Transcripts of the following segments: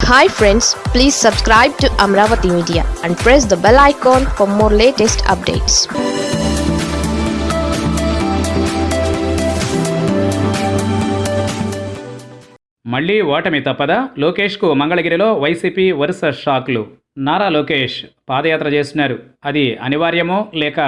Hi friends please subscribe to Amaravati media and press the bell icon for more latest updates మళ్ళీ ఓటమి తప్పదా? లోకేష్కు మంగళగిరిలో YCP వరుస షాక్లు. నారా లోకేష్ పాదయాత్ర చేస్తున్నారు. అది అనివార్యమో లేక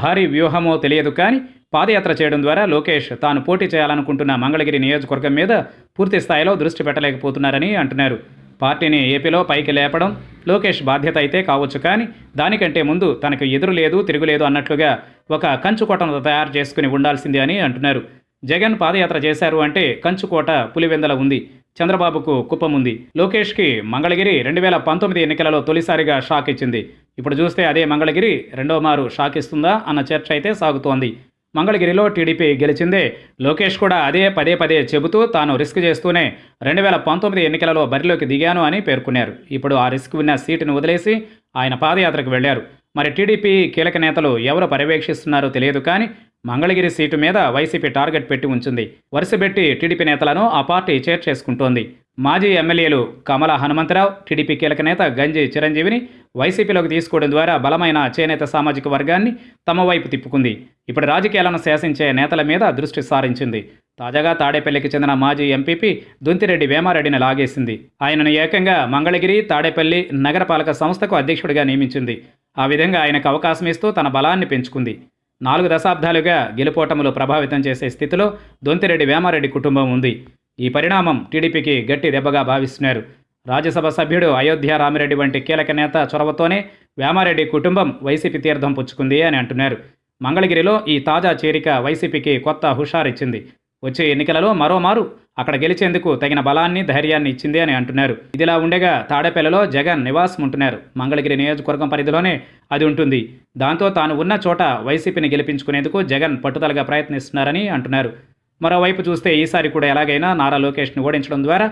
భారీ వ్యూహమో తెలియదు కానీ పాదయాత్ర చేయడం ద్వారా లోకేష్ తాను పోటీ చేయాలనుకుంటున్న మంగళగిరి నియోజకవర్గం మీద పూర్తి స్థాయిలో దృష్టి పెట్టలేకపోతున్నారని అంటున్నారు. పార్టీని ఏపీలో పైకి లేపడం లోకేష్ బాధ్యత అయితే కావచ్చు కానీ దానికంటే ముందు తనకు ఎదురు లేదు తిరుగులేదు అన్నట్లుగా ఒక కంచుకోటను తయారు చేసుకుని ఉండాల్సిందే అని అంటున్నారు. జగన్ పాదయాత్ర చేశారు అంటే కంచుకోట పులివెందల ఉంది చంద్రబాబుకు కుప్పం ఉంది. లోకేష్కి మంగళగిరి రెండు వేల పంతొమ్మిది ఎన్నికలలో తొలిసారిగా షాక్ ఇచ్చింది. ఇప్పుడు చూస్తే అదే మంగళగిరి రెండో మారు షాక్ ఇస్తుందా అన్న చర్చ అయితే సాగుతోంది. మంగళగిరిలో టీడీపీ గెలిచిందే. లోకేష్ కూడా అదే పదే పదే చెబుతూ తాను రిస్క్ చేస్తూనే రెండు వేల పంతొమ్మిది ఎన్నికలలో బరిలోకి దిగాను అని పేర్కొన్నారు. ఇప్పుడు ఆ రిస్క్ ఉన్న సీటును వదిలేసి ఆయన పాదయాత్రకు వెళ్ళారు మరి టీడీపీ కీలక నేతలు ఎవరు పర్యవేక్షిస్తున్నారో తెలియదు కానీ మంగళగిరి సీటు మీద వైసీపీ టార్గెట్ పెట్టి ఉంచింది. వరుసపెట్టి టీడీపీ నేతలను ఆ పార్టీ చేర్చేసుకుంటోంది. మాజీ ఎమ్మెల్యేలు కమల హనుమంతరావు టీడీపీ కీలక నేత గంజి చిరంజీవిని వైసీపీలోకి తీసుకోవడం ద్వారా బలమైన చేనేత సామాజిక వర్గాన్ని తమ వైపు తిప్పుకుంది. ఇప్పుడు రాజకీయాలను శాసించే నేతల మీద దృష్టి సారించింది. తాజాగా తాడేపల్లికి చెందిన మాజీ ఎంపీపీ దుంతిరెడ్డి వేమారెడ్డిని లాగేసింది. ఆయనను ఏకంగా మంగళగిరి తాడేపల్లి నగరపాలక సంస్థకు అధ్యక్షుడిగా నియమించింది. ఆ విధంగా ఆయనకు అవకాశం ఇస్తూ తన బలాన్ని పెంచుకుంది. నాలుగు దశాబ్దాలుగా గెలుపోటములు ప్రభావితం చేసే స్థితిలో దొంతిరెడ్డి వేమారెడ్డి కుటుంబం ఉంది. ఈ పరిణామం టీడీపీకి గట్టి దెబ్బగా భావిస్తున్నారు. రాజ్యసభ సభ్యుడు అయోధ్య రామిరెడ్డి వంటి కీలక నేత చొరవతోనే వేమారెడ్డి కుటుంబం వైసీపీ తీర్థం పుచ్చుకుంది అని అంటున్నారు. మంగళగిరిలో ఈ తాజా చేరిక వైసీపీకి కొత్త హుషారిచ్చింది. వచ్చే ఎన్నికలలో మరోమారు అక్కడ గెలిచేందుకు తగిన బలాన్ని ధైర్యాన్ని ఇచ్చింది అని అంటున్నారు. ఇదిలా ఉండగా తాడేపల్లిలో జగన్ నివాసం ఉంటున్నారు. మంగళగిరి నియోజకవర్గం పరిధిలోనే అది ఉంటుంది. దాంతో తాను ఉన్న చోట వైసీపీని గెలిపించుకునేందుకు జగన్ పట్టుదలగా ప్రయత్నిస్తున్నారని అంటున్నారు. మరోవైపు చూస్తే ఈసారి కూడా ఎలాగైనా నారా లోకేష్ను ఓడించడం ద్వారా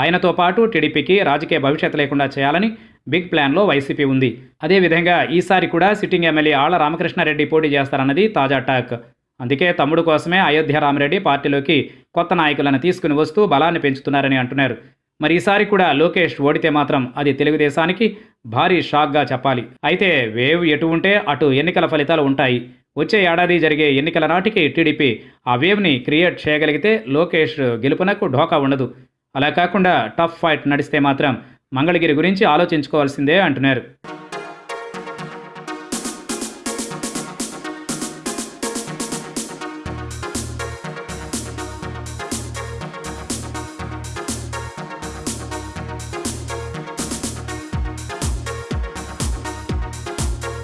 ఆయనతో పాటు టీడీపీకి రాజకీయ భవిష్యత్తు లేకుండా చేయాలని బిగ్ ప్లాన్లో వైసీపీ ఉంది. అదేవిధంగా ఈసారి కూడా సిట్టింగ్ ఎమ్మెల్యే ఆళ్ళ రామకృష్ణారెడ్డి పోటీ చేస్తారన్నది తాజా టాక్. అందుకే తమ్ముడు కోసమే అయోధ్య రామరెడ్డి పార్టీలోకి కొత్త నాయకులను తీసుకుని వస్తూ బలాన్ని పెంచుతున్నారని అంటున్నారు. మరి ఈసారి కూడా లోకేష్ ఓడితే మాత్రం అది తెలుగుదేశానికి భారీ షాక్గా చెప్పాలి. అయితే వేవ్ ఎటు ఉంటే అటు ఎన్నికల ఫలితాలు ఉంటాయి. వచ్చే ఏడాది జరిగే ఎన్నికల నాటికి టీడీపీ ఆ వేవ్ని క్రియేట్ చేయగలిగితే లోకేష్ గెలుపునకు ఢోకా ఉండదు. అలా కాకుండా టఫ్ ఫైట్ నడిస్తే మాత్రం మంగళగిరి గురించి ఆలోచించుకోవాల్సిందే అంటున్నారు.